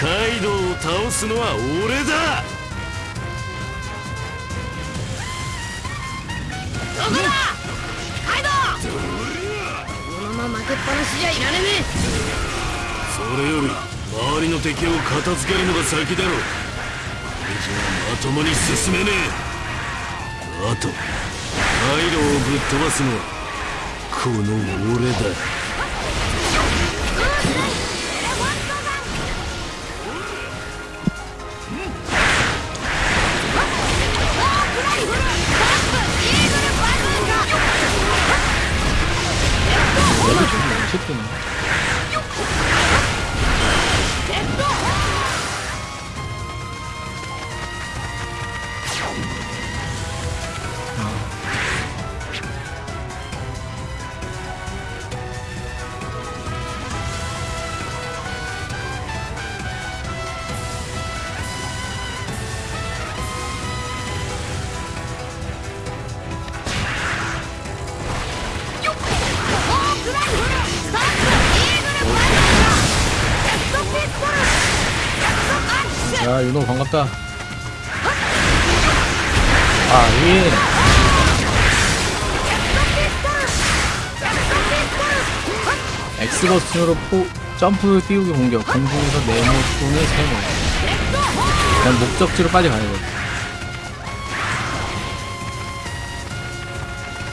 カイドウを倒すのは俺だ。どこだ？カイドウ！このまま負けっぱなしじゃいられねそれより周りの敵を片付けるのが先だろこれじゃまともに進めねえ。あとカイドウをぶっ飛ばすのはこの俺だ 야, 윤호 반갑다. 아, 예. 엑스버튼으로 포, 점프 띄우기 공격, 공중에서 네모 또는 세모. 그냥 목적지로 빨리 가야 돼.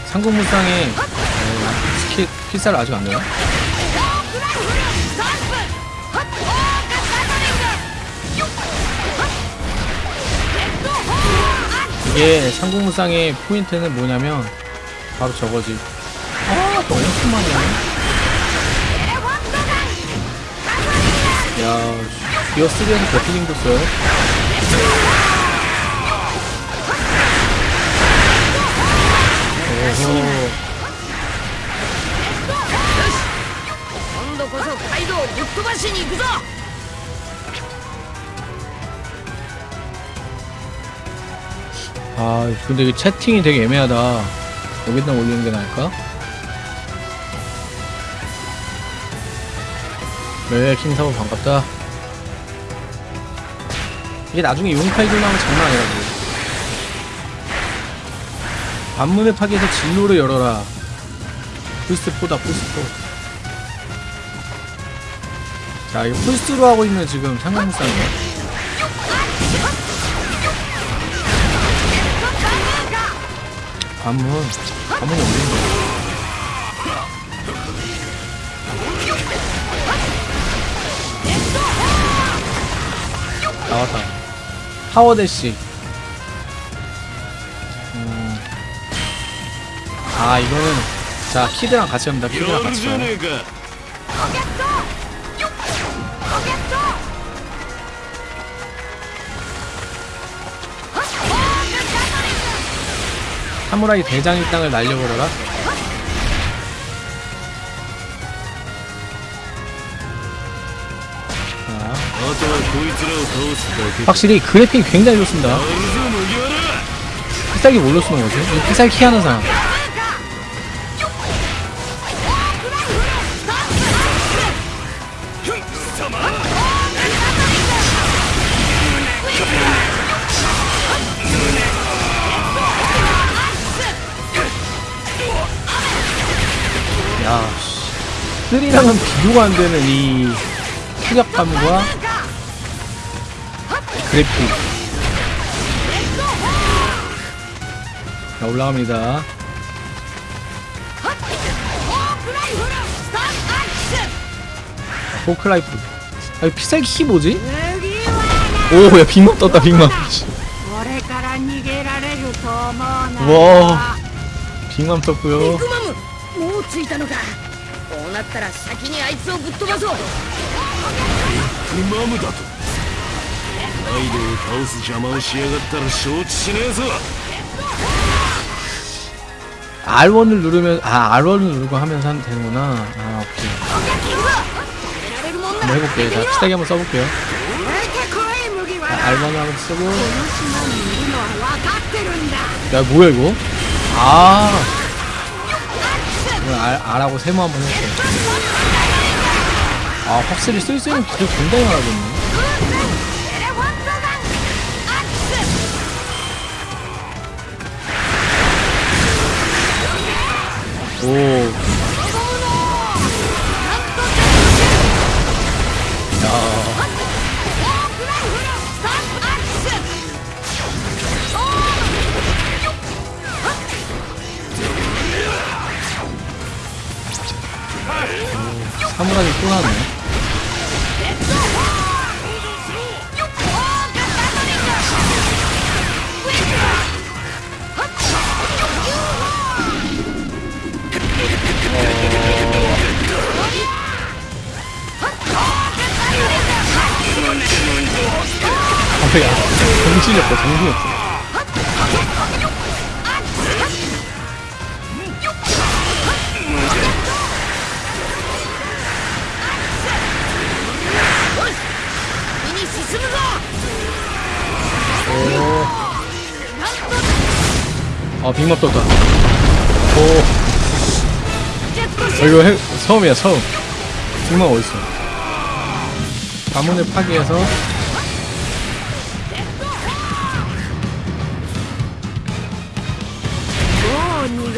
상공무쌍에 어, 스킬 필살 아직 안 되나? 이게 상공무쌍의 포인트는 뭐냐면 바로 저거지. 아, 너무 심하네. 야, 기어 3에서 배틀링도 써요. 오호. 今度こそカイドウをぶっ飛ばしに行くぞ 아, 근데 이 채팅이 되게 애매하다. 여기다 올리는 게 나을까? 네, 킹사고 반갑다. 이게 나중에 용팔들 나오면 장난 아니라고. 반문의 파괴에서 진로를 열어라. 풀스포다, 풀스포. 자, 이거 풀스로 하고 있는 지금 상관무쌍이에요. 관문 관문이 어딘데? 나왔다. 파워대시. 음. 아 이거는 자 키드랑 같이 합니다. 키드랑 같이 합니다 사무라이 대장의 땅을 날려버려라. 확실히 그래픽이 굉장히 좋습니다. 필살기 몰로 쓰는 거죠? 필살기 하는 사람. 3랑은 비교가 안 되는 이 타격감과 그래픽. 자, 올라갑니다. 포크라이프. 아, 필살기 뭐지? 오, 야, 빅맘 떴다, 빅맘. 와, 빅맘 떴고요 ったら先にあいつをぶっ飛ばそうマムだと カイドウを倒す邪魔をしやがったら承知しねえぞ R1을 누르면 아 R1을 누르고 하면서 하면 되는구나 아 오케이 やられるもんな 한번 해볼게요 자 피타기 한번 써볼게요 出てこい麦わ 자, ら R1 한번 쓰고 この島にいるのは分かってるんだ 야 뭐야 이거 아 알, 알하고 세모 한번 해볼게요. 아 확실히 쓸 수 있는 기술 굉장히 많아졌네. 오. 정신이 없다. 정신이 없어. 어. 아 빅맵 떴다. 오. 어, 이거 해, 처음이야 처음. 빅맵 어딨어? 가문을 파괴해서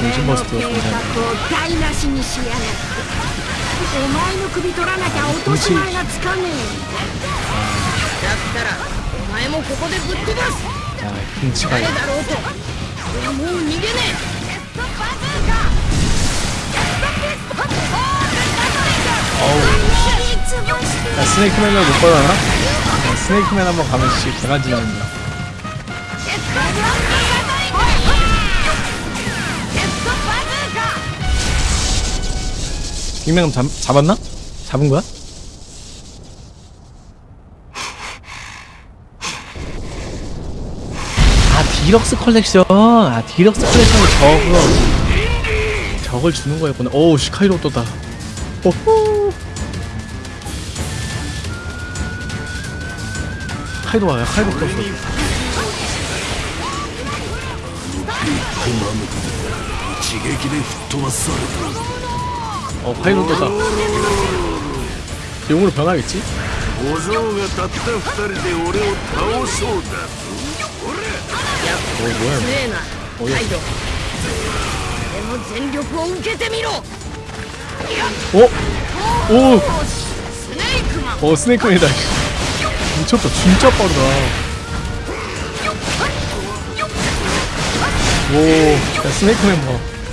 어, 진심 俺の 버스트가 計 존재합니다 画を台無しにしやがってお前の首取らなきゃ落とし前がつかねえだったらお前もここでぶっ飛ばす 야 등치가 誰だろうと俺はもう逃げねえ 어우 야 스네이크맨을 못 받아나? 야, 스네이크맨 한번 가면 씨 개가지 나는다 익명함 잡, 잡았나? 잡은 거야? 아 디럭스 컬렉션. 아 디럭스 컬렉션이 저거 저걸 주는 거였구나. 오우 시카이로 또다. 오호. 카이도 와요. 카이도 떴어 그 마음은 지게기를 도왔어 어 파이널 떴다. 용으로 변하겠지? 어 뭐야. 어이없어? 어? 오! 어 스네이크맨이다. 미쳤다. 진짜 빠르다. 오 야, 스네이크맨 봐.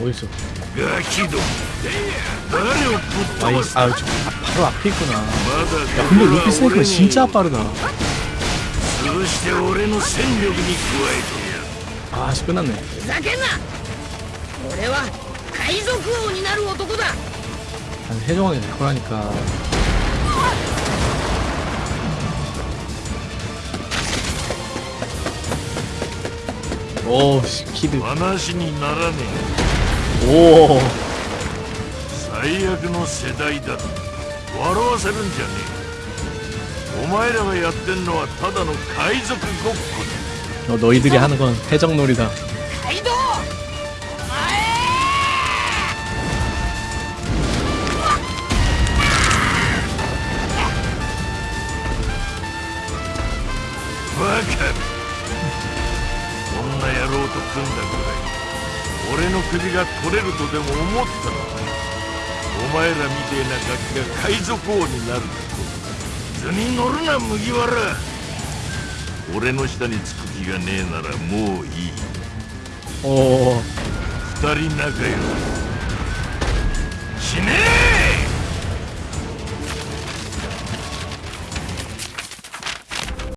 어딨어? 아이, 아, 저, 바로 앞에 있구나. 야, 근데 루피 스네이크가 진짜 빠르다. 아, 씨, 끝났네. 아니, 해적원이 될 거라니까. 오씨 키드 えて話にならね 오 え最悪の世代だ笑わせるんじゃねえお前らがやってんのはただの海賊ごっこだ 어, 너희들이 하는 건 해적놀이다. カイド 野郎と組んだくらい俺の首が取れるとでも思ったのかお前らみてえなガキが海賊王になると。図に乗るな麦わら。俺の下につく気がねえならもういい。 오, 二人仲良く死ねえ